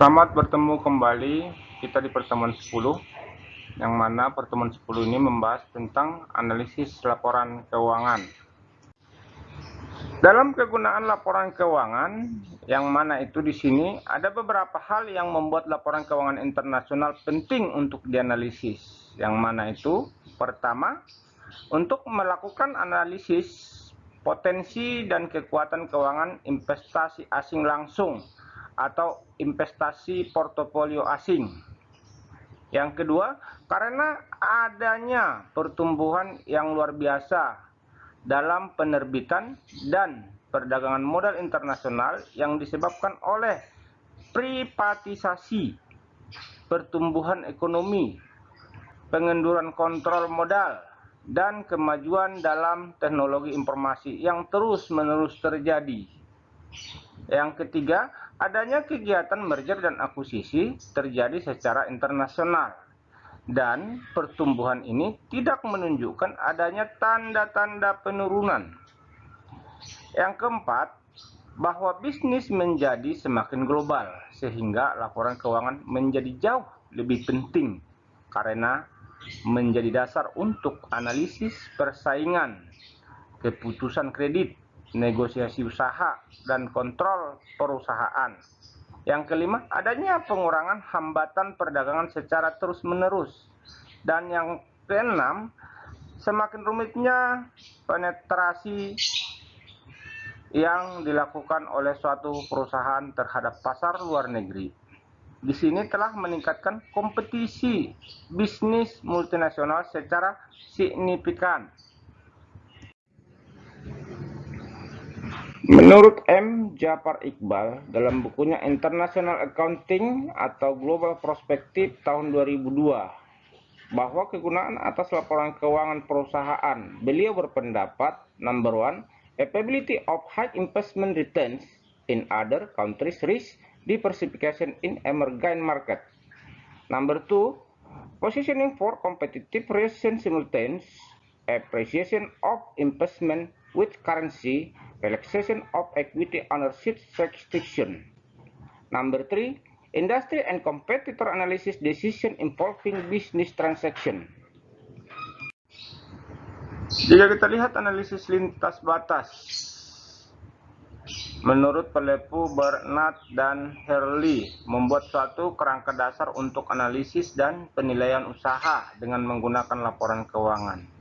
Selamat bertemu kembali kita di pertemuan 10 yang mana pertemuan 10 ini membahas tentang analisis laporan keuangan. Dalam kegunaan laporan keuangan yang mana itu di sini ada beberapa hal yang membuat laporan keuangan internasional penting untuk dianalisis. Yang mana itu pertama untuk melakukan analisis potensi dan kekuatan keuangan investasi asing langsung atau investasi portofolio asing. Yang kedua, karena adanya pertumbuhan yang luar biasa dalam penerbitan dan perdagangan modal internasional yang disebabkan oleh privatisasi, pertumbuhan ekonomi, pengenduran kontrol modal, dan kemajuan dalam teknologi informasi yang terus-menerus terjadi. Yang ketiga, adanya kegiatan merger dan akuisisi terjadi secara internasional. Dan pertumbuhan ini tidak menunjukkan adanya tanda-tanda penurunan. Yang keempat, bahwa bisnis menjadi semakin global sehingga laporan keuangan menjadi jauh lebih penting karena menjadi dasar untuk analisis persaingan, keputusan kredit, negosiasi usaha, dan kontrol perusahaan. Yang kelima, adanya pengurangan hambatan perdagangan secara terus-menerus. Dan yang keenam, semakin rumitnya penetrasi yang dilakukan oleh suatu perusahaan terhadap pasar luar negeri di sini telah meningkatkan kompetisi bisnis multinasional secara signifikan. Menurut M. Jafar Iqbal dalam bukunya International Accounting atau Global Perspective tahun 2002 bahwa kegunaan atas laporan keuangan perusahaan beliau berpendapat number one ability of high investment returns in other countries risk diversification in emerging market. Number two, positioning for competitive reason simultaneous appreciation of investment with currency, relaxation of equity ownership restriction. Number three, industry and competitor analysis decision involving business transaction. Jika kita lihat analisis lintas batas Menurut Pelepu, Bernard, dan Hurley membuat suatu kerangka dasar untuk analisis dan penilaian usaha dengan menggunakan laporan keuangan.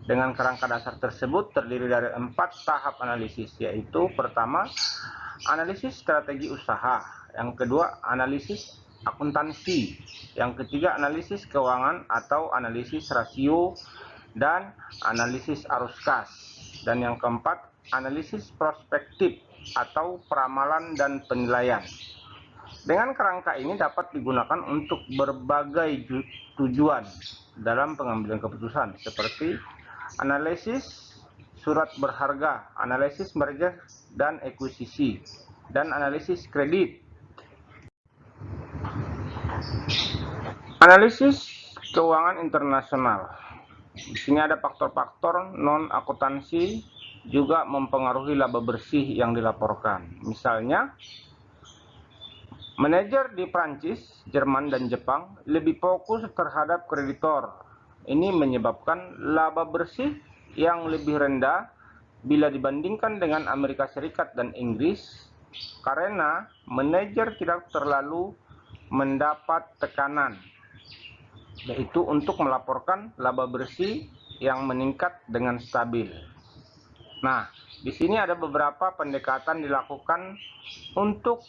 Dengan kerangka dasar tersebut terdiri dari empat tahap analisis, yaitu pertama, analisis strategi usaha, yang kedua, analisis akuntansi, yang ketiga, analisis keuangan atau analisis rasio, dan analisis arus kas, dan yang keempat, analisis prospektif atau peramalan dan penilaian. Dengan kerangka ini dapat digunakan untuk berbagai tujuan dalam pengambilan keputusan seperti analisis surat berharga, analisis merger dan ekuisisi, dan analisis kredit. Analisis keuangan internasional. Di sini ada faktor-faktor non akuntansi juga mempengaruhi laba bersih yang dilaporkan. Misalnya, manajer di Prancis, Jerman, dan Jepang lebih fokus terhadap kreditor. Ini menyebabkan laba bersih yang lebih rendah bila dibandingkan dengan Amerika Serikat dan Inggris karena manajer tidak terlalu mendapat tekanan yaitu untuk melaporkan laba bersih yang meningkat dengan stabil. Nah, di sini ada beberapa pendekatan dilakukan untuk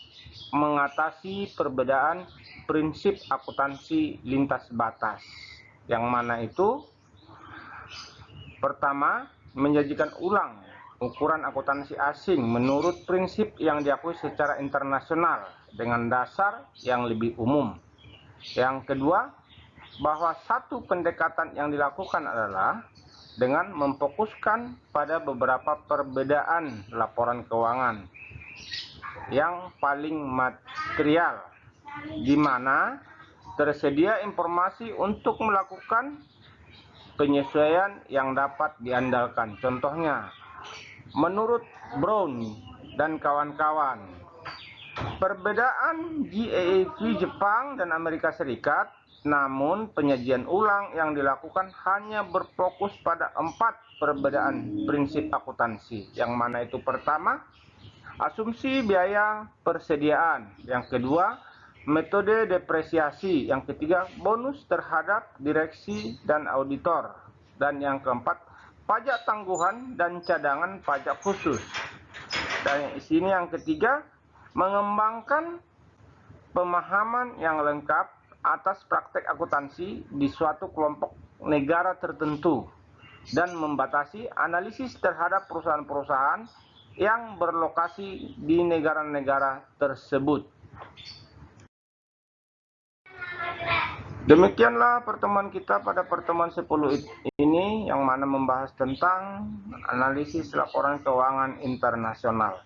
mengatasi perbedaan prinsip akuntansi lintas batas. Yang mana itu pertama, menjanjikan ulang ukuran akuntansi asing menurut prinsip yang diakui secara internasional dengan dasar yang lebih umum. Yang kedua, bahwa satu pendekatan yang dilakukan adalah dengan memfokuskan pada beberapa perbedaan laporan keuangan yang paling material di mana tersedia informasi untuk melakukan penyesuaian yang dapat diandalkan. Contohnya, menurut Brown dan kawan-kawan, Perbedaan GAAP Jepang dan Amerika Serikat, namun penyajian ulang yang dilakukan hanya berfokus pada empat perbedaan prinsip akuntansi. Yang mana itu pertama, asumsi biaya persediaan. Yang kedua, metode depresiasi. Yang ketiga, bonus terhadap direksi dan auditor. Dan yang keempat, pajak tangguhan dan cadangan pajak khusus. Dan di sini yang ketiga, mengembangkan pemahaman yang lengkap atas praktek akuntansi di suatu kelompok negara tertentu dan membatasi analisis terhadap perusahaan-perusahaan yang berlokasi di negara-negara tersebut. Demikianlah pertemuan kita pada pertemuan 10 ini yang mana membahas tentang analisis laporan keuangan internasional.